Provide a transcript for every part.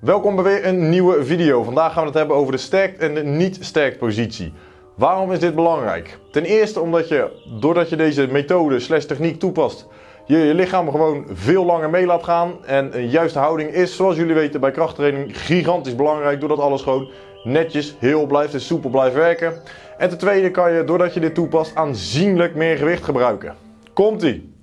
Welkom bij weer een nieuwe video. Vandaag gaan we het hebben over de sterkt en de niet sterkt positie. Waarom is dit belangrijk? Ten eerste omdat je, doordat je deze methode slash techniek toepast, je je lichaam gewoon veel langer mee laat gaan. En een juiste houding is, zoals jullie weten, bij krachttraining gigantisch belangrijk. Doordat alles gewoon netjes, heel blijft en soepel blijft werken. En ten tweede kan je, doordat je dit toepast, aanzienlijk meer gewicht gebruiken. Komt-ie!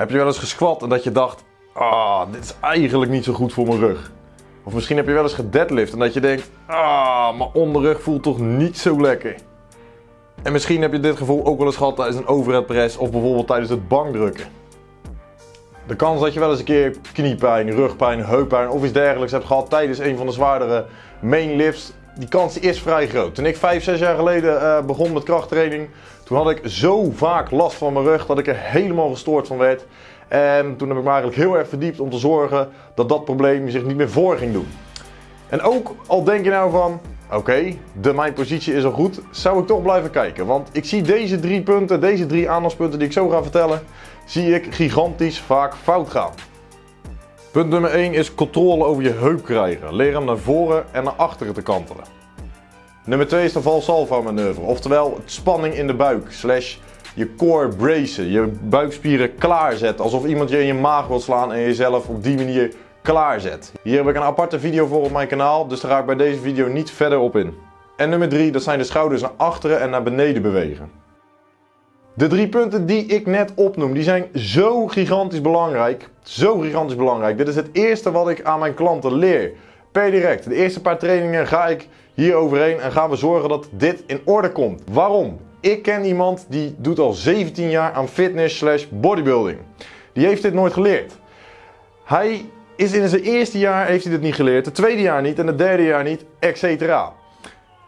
Heb je wel eens gesquat en dat je dacht, ah, dit is eigenlijk niet zo goed voor mijn rug? Of misschien heb je wel eens gedeadlift en dat je denkt, ah, mijn onderrug voelt toch niet zo lekker? En misschien heb je dit gevoel ook wel eens gehad tijdens een overhead press of bijvoorbeeld tijdens het bankdrukken. De kans dat je wel eens een keer kniepijn, rugpijn, heuppijn of iets dergelijks hebt gehad tijdens een van de zwaardere main lifts, die kans is vrij groot. Toen ik 5, 6 jaar geleden uh, begon met krachttraining, toen had ik zo vaak last van mijn rug dat ik er helemaal gestoord van werd. En toen heb ik me eigenlijk heel erg verdiept om te zorgen dat dat probleem zich niet meer voor ging doen. En ook al denk je nou van, oké, de mijn positie is al goed, zou ik toch blijven kijken. Want ik zie deze drie punten, deze drie aandachtspunten die ik zo ga vertellen, zie ik gigantisch vaak fout gaan. Punt nummer 1 is controle over je heup krijgen. Leer hem naar voren en naar achteren te kantelen. Nummer 2 is de valsalva manoeuvre, oftewel het spanning in de buik, slash je core bracen, je buikspieren klaarzetten, alsof iemand je in je maag wil slaan en jezelf op die manier klaarzet. Hier heb ik een aparte video voor op mijn kanaal, dus daar ga ik bij deze video niet verder op in. En nummer 3, dat zijn de schouders naar achteren en naar beneden bewegen. De drie punten die ik net opnoem, die zijn zo gigantisch belangrijk. Zo gigantisch belangrijk. Dit is het eerste wat ik aan mijn klanten leer. Per direct. De eerste paar trainingen ga ik hier overheen en gaan we zorgen dat dit in orde komt. Waarom? Ik ken iemand die doet al 17 jaar aan fitness slash bodybuilding. Die heeft dit nooit geleerd. Hij is in zijn eerste jaar heeft hij dit niet geleerd, het tweede jaar niet en het derde jaar niet, etc.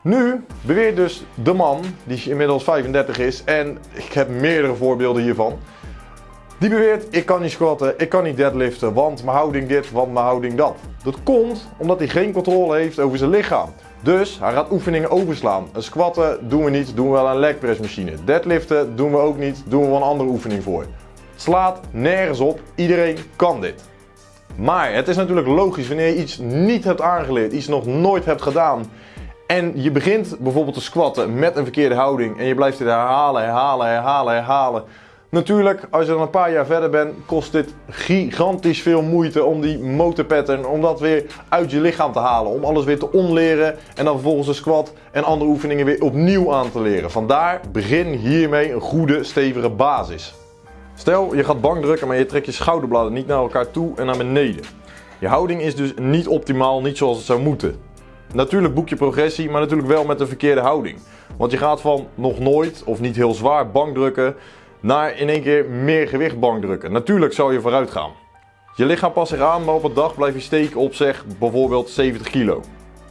Nu beweert dus de man, die inmiddels 35 is, en ik heb meerdere voorbeelden hiervan. Die beweert, ik kan niet squatten, ik kan niet deadliften, want mijn houding dit, want mijn houding dat. Dat komt omdat hij geen controle heeft over zijn lichaam. Dus hij gaat oefeningen overslaan. Een squatten doen we niet, doen we wel een leg press machine. Deadliften doen we ook niet, doen we wel een andere oefening voor. Slaat nergens op, iedereen kan dit. Maar het is natuurlijk logisch wanneer je iets niet hebt aangeleerd, iets nog nooit hebt gedaan en je begint bijvoorbeeld te squatten met een verkeerde houding en je blijft dit herhalen, herhalen, herhalen, herhalen. Natuurlijk, als je dan een paar jaar verder bent, kost dit gigantisch veel moeite om die motorpattern, om dat weer uit je lichaam te halen. Om alles weer te onleren en dan vervolgens de squat en andere oefeningen weer opnieuw aan te leren. Vandaar, begin hiermee een goede, stevige basis. Stel, je gaat bankdrukken, maar je trekt je schouderbladen niet naar elkaar toe en naar beneden. Je houding is dus niet optimaal, niet zoals het zou moeten. Natuurlijk boek je progressie, maar natuurlijk wel met een verkeerde houding. Want je gaat van nog nooit of niet heel zwaar bankdrukken naar in één keer meer gewicht bankdrukken. Natuurlijk zou je vooruit gaan. Je lichaam past zich aan, maar op een dag blijf je steken op zeg bijvoorbeeld 70 kilo.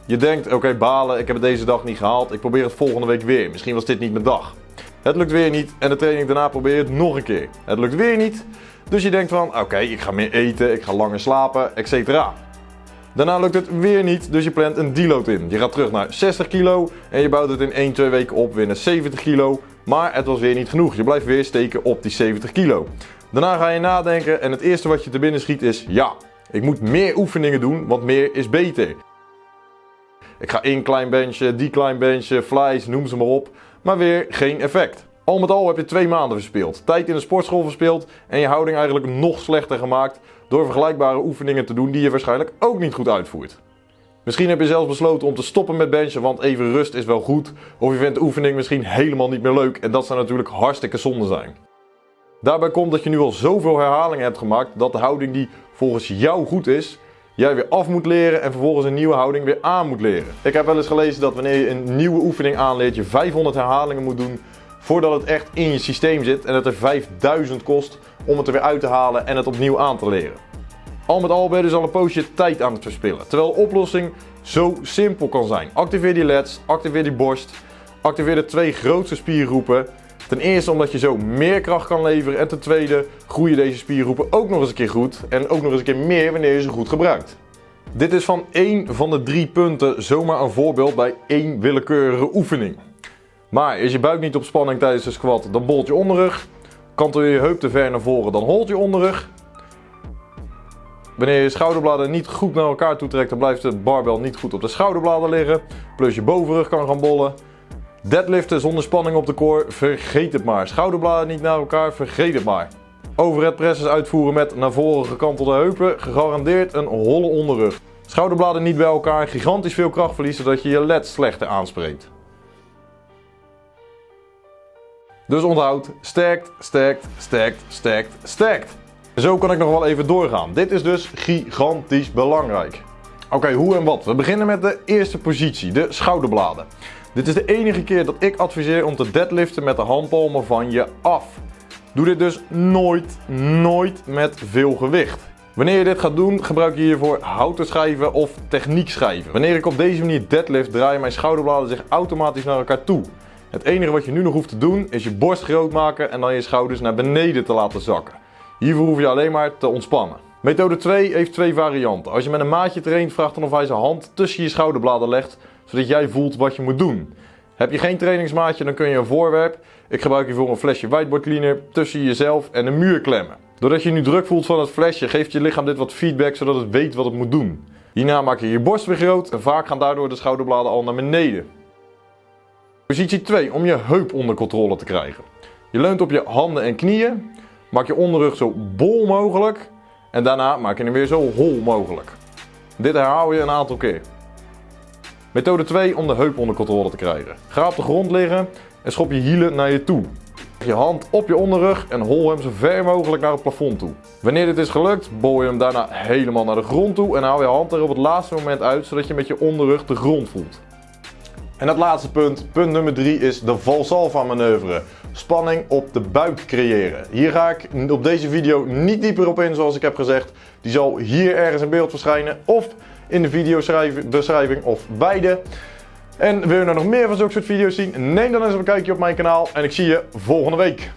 Je denkt, oké balen, ik heb het deze dag niet gehaald, ik probeer het volgende week weer. Misschien was dit niet mijn dag. Het lukt weer niet en de training daarna probeer je het nog een keer. Het lukt weer niet, dus je denkt van, oké, ik ga meer eten, ik ga langer slapen, etc. Daarna lukt het weer niet, dus je plant een deload in. Je gaat terug naar 60 kilo en je bouwt het in 1-2 weken op weer naar 70 kilo. Maar het was weer niet genoeg. Je blijft weer steken op die 70 kilo. Daarna ga je nadenken en het eerste wat je te binnen schiet is ja, ik moet meer oefeningen doen, want meer is beter. Ik ga in klein benchen, die klein benchen, flies, noem ze maar op, maar weer geen effect. Al met al heb je twee maanden verspeeld. Tijd in de sportschool verspeeld en je houding eigenlijk nog slechter gemaakt door vergelijkbare oefeningen te doen die je waarschijnlijk ook niet goed uitvoert. Misschien heb je zelfs besloten om te stoppen met benchen, want even rust is wel goed. Of je vindt de oefening misschien helemaal niet meer leuk en dat zou natuurlijk hartstikke zonde zijn. Daarbij komt dat je nu al zoveel herhalingen hebt gemaakt dat de houding die volgens jou goed is, jij weer af moet leren en vervolgens een nieuwe houding weer aan moet leren. Ik heb wel eens gelezen dat wanneer je een nieuwe oefening aanleert, je 500 herhalingen moet doen voordat het echt in je systeem zit en het er 5000 kost om het er weer uit te halen en het opnieuw aan te leren. Al met al ben je dus al een poosje tijd aan het verspillen. Terwijl de oplossing zo simpel kan zijn. Activeer die leds, activeer die borst, activeer de twee grootste spiergroepen. Ten eerste omdat je zo meer kracht kan leveren en ten tweede groeien deze spiergroepen ook nog eens een keer goed en ook nog eens een keer meer wanneer je ze goed gebruikt. Dit is van één van de drie punten zomaar een voorbeeld bij één willekeurige oefening. Maar is je buik niet op spanning tijdens de squat, dan bolt je onderrug. Kantel je je heup te ver naar voren, dan holt je onderrug. Wanneer je schouderbladen niet goed naar elkaar toetrekt, dan blijft de barbel niet goed op de schouderbladen liggen. Plus je bovenrug kan gaan bollen. Deadliften zonder spanning op de core, vergeet het maar. Schouderbladen niet naar elkaar, vergeet het maar. Overhead presses uitvoeren met naar voren gekantelde heupen, gegarandeerd een holle onderrug. Schouderbladen niet bij elkaar, gigantisch veel krachtverlies zodat je je led slechter aanspreekt. Dus onthoud, sterkt, sterkt, sterkt, sterkt, sterkt. Zo kan ik nog wel even doorgaan. Dit is dus gigantisch belangrijk. Oké, hoe en wat? We beginnen met de eerste positie, de schouderbladen. Dit is de enige keer dat ik adviseer om te deadliften met de handpalmen van je af. Doe dit dus nooit, nooit met veel gewicht. Wanneer je dit gaat doen, gebruik je hiervoor houten schijven of techniek schijven. Wanneer ik op deze manier deadlift, draaien mijn schouderbladen zich automatisch naar elkaar toe. Het enige wat je nu nog hoeft te doen, is je borst groot maken en dan je schouders naar beneden te laten zakken. Hiervoor hoef je alleen maar te ontspannen. Methode 2 heeft twee varianten. Als je met een maatje traint, vraag dan of hij zijn hand tussen je schouderbladen legt, zodat jij voelt wat je moet doen. Heb je geen trainingsmaatje, dan kun je een voorwerp, ik gebruik hiervoor een flesje whiteboard cleaner, tussen jezelf en de muur klemmen. Doordat je nu druk voelt van het flesje, geeft je lichaam dit wat feedback, zodat het weet wat het moet doen. Hierna maak je je borst weer groot en vaak gaan daardoor de schouderbladen al naar beneden. Positie 2, om je heup onder controle te krijgen. Je leunt op je handen en knieën, maak je onderrug zo bol mogelijk en daarna maak je hem weer zo hol mogelijk. Dit herhaal je een aantal keer. Methode 2 om de heup onder controle te krijgen. Ga op de grond liggen en schop je hielen naar je toe. Leg je hand op je onderrug en hol hem zo ver mogelijk naar het plafond toe. Wanneer dit is gelukt, bol je hem daarna helemaal naar de grond toe en haal je hand er op het laatste moment uit zodat je met je onderrug de grond voelt. En het laatste punt, punt nummer 3, is de Valsalva manoeuvre. Spanning op de buik creëren. Hier ga ik op deze video niet dieper op in zoals ik heb gezegd. Die zal hier ergens in beeld verschijnen of in de videobeschrijving of beide. En wil je nou nog meer van zulke soort video's zien, neem dan eens een kijkje op mijn kanaal en ik zie je volgende week.